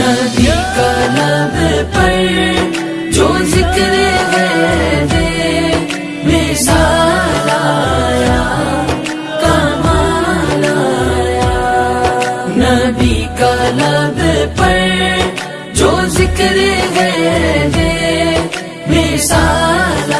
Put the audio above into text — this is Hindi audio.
नदी का लब पर जो ज़िक्र है दे, मिसाल कमाल आया। का लब पर जो ज़िक्र है दे, मिसाल